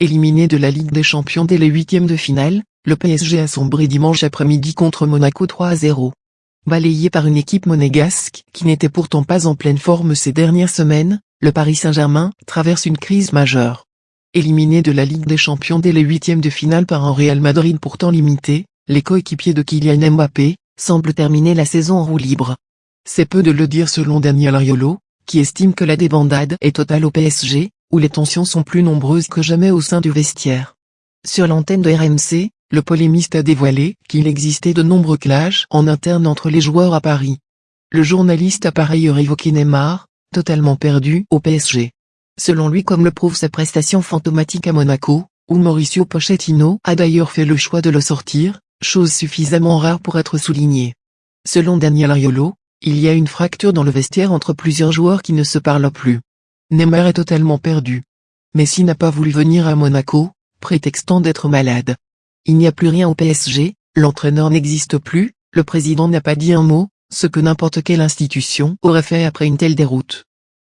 éliminé de la Ligue des Champions dès les huitièmes de finale, le PSG a sombré dimanche après-midi contre Monaco 3-0. Balayé par une équipe monégasque qui n'était pourtant pas en pleine forme ces dernières semaines, le Paris Saint-Germain traverse une crise majeure. Éliminé de la Ligue des Champions dès les huitièmes de finale par un Real Madrid pourtant limité, les coéquipiers de Kylian Mbappé semblent terminer la saison en roue libre. C'est peu de le dire selon Daniel Riolo, qui estime que la débandade est totale au PSG, où les tensions sont plus nombreuses que jamais au sein du vestiaire. Sur l'antenne de RMC, le polémiste a dévoilé qu'il existait de nombreux clashs en interne entre les joueurs à Paris. Le journaliste a par ailleurs évoqué Neymar, totalement perdu au PSG. Selon lui comme le prouve sa prestation fantomatique à Monaco, où Mauricio Pochettino a d'ailleurs fait le choix de le sortir, chose suffisamment rare pour être soulignée. Selon Daniel Riolo, il y a une fracture dans le vestiaire entre plusieurs joueurs qui ne se parlent plus. Neymar est totalement perdu. Messi n'a pas voulu venir à Monaco, prétextant d'être malade. Il n'y a plus rien au PSG, l'entraîneur n'existe plus, le président n'a pas dit un mot, ce que n'importe quelle institution aurait fait après une telle déroute.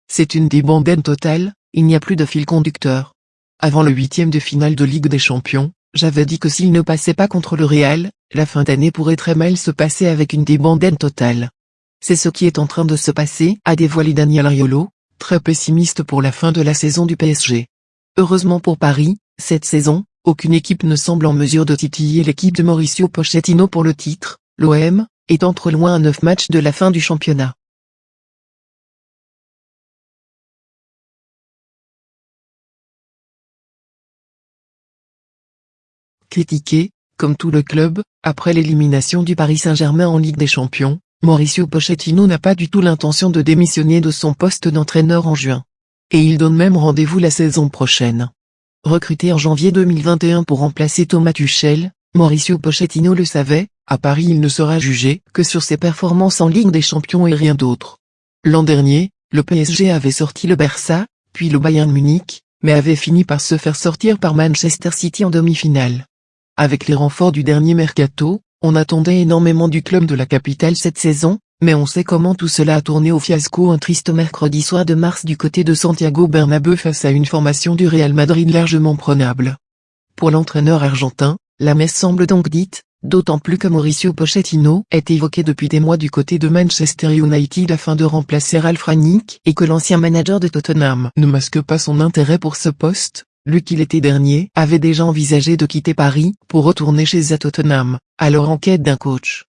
C'est une débandade totale, il n'y a plus de fil conducteur. Avant le huitième de finale de Ligue des Champions, j'avais dit que s'il ne passait pas contre le Real, la fin d'année pourrait très mal se passer avec une débandade totale. C'est ce qui est en train de se passer, a dévoilé Daniel Riolo, très pessimiste pour la fin de la saison du PSG. Heureusement pour Paris, cette saison, aucune équipe ne semble en mesure de titiller l'équipe de Mauricio Pochettino pour le titre, l'OM, étant trop loin à 9 matchs de la fin du championnat. Critiqué, comme tout le club, après l'élimination du Paris Saint-Germain en Ligue des Champions, Mauricio Pochettino n'a pas du tout l'intention de démissionner de son poste d'entraîneur en juin. Et il donne même rendez-vous la saison prochaine. Recruté en janvier 2021 pour remplacer Thomas Tuchel, Mauricio Pochettino le savait, à Paris il ne sera jugé que sur ses performances en Ligue des Champions et rien d'autre. L'an dernier, le PSG avait sorti le Barça, puis le Bayern Munich, mais avait fini par se faire sortir par Manchester City en demi-finale. Avec les renforts du dernier mercato, on attendait énormément du club de la capitale cette saison, mais on sait comment tout cela a tourné au fiasco un triste mercredi soir de mars du côté de Santiago Bernabéu face à une formation du Real Madrid largement prenable. Pour l'entraîneur argentin, la messe semble donc dite, d'autant plus que Mauricio Pochettino est évoqué depuis des mois du côté de Manchester United afin de remplacer Ralf Rangnick et que l'ancien manager de Tottenham ne masque pas son intérêt pour ce poste, lui qui l'été dernier avait déjà envisagé de quitter Paris pour retourner chez Tottenham, alors en quête d'un coach.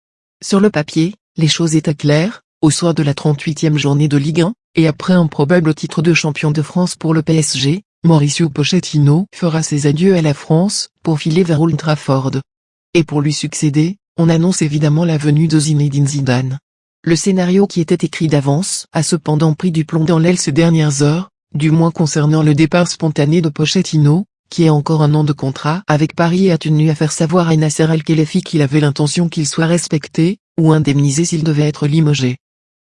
Sur le papier, les choses étaient claires, au soir de la 38e journée de Ligue 1, et après un probable titre de champion de France pour le PSG, Mauricio Pochettino fera ses adieux à la France, pour filer vers Old Trafford. Et pour lui succéder, on annonce évidemment la venue de Zinedine Zidane. Le scénario qui était écrit d'avance a cependant pris du plomb dans l'aile ces dernières heures, du moins concernant le départ spontané de Pochettino, qui a encore un an de contrat avec Paris et a tenu à faire savoir à Nasser Al-Khelaifi qu'il avait l'intention qu'il soit respecté, ou indemnisé s'il devait être limogé.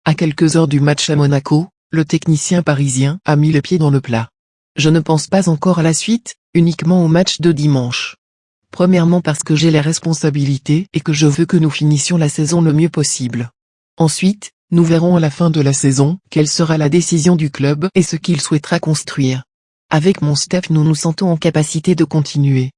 À quelques heures du match à Monaco, le technicien parisien a mis le pied dans le plat. Je ne pense pas encore à la suite, uniquement au match de dimanche. Premièrement parce que j'ai les responsabilités et que je veux que nous finissions la saison le mieux possible. Ensuite, nous verrons à la fin de la saison quelle sera la décision du club et ce qu'il souhaitera construire. Avec mon staff nous nous sentons en capacité de continuer.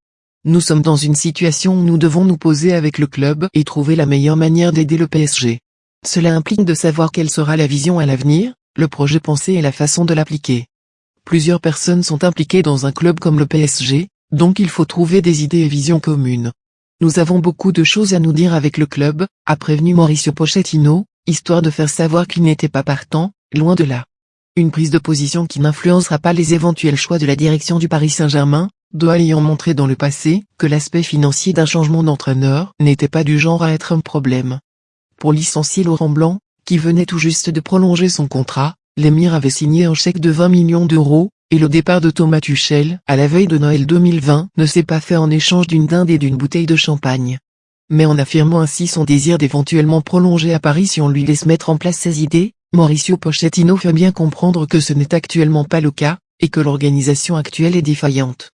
Nous sommes dans une situation où nous devons nous poser avec le club et trouver la meilleure manière d'aider le PSG. Cela implique de savoir quelle sera la vision à l'avenir, le projet pensé et la façon de l'appliquer. Plusieurs personnes sont impliquées dans un club comme le PSG, donc il faut trouver des idées et visions communes. Nous avons beaucoup de choses à nous dire avec le club, a prévenu Mauricio Pochettino, histoire de faire savoir qu'il n'était pas partant, loin de là. Une prise de position qui n'influencera pas les éventuels choix de la direction du Paris Saint-Germain, doit ayant montré dans le passé que l'aspect financier d'un changement d'entraîneur n'était pas du genre à être un problème. Pour licencier Laurent Blanc, qui venait tout juste de prolonger son contrat, l'émir avait signé un chèque de 20 millions d'euros, et le départ de Thomas Tuchel, à la veille de Noël 2020, ne s'est pas fait en échange d'une dinde et d'une bouteille de champagne mais en affirmant ainsi son désir d'éventuellement prolonger à Paris si on lui laisse mettre en place ses idées, Mauricio Pochettino fait bien comprendre que ce n'est actuellement pas le cas, et que l'organisation actuelle est défaillante.